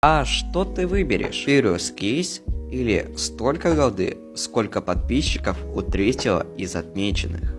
А что ты выберешь? Furious Кейс или столько голды, сколько подписчиков у третьего из отмеченных?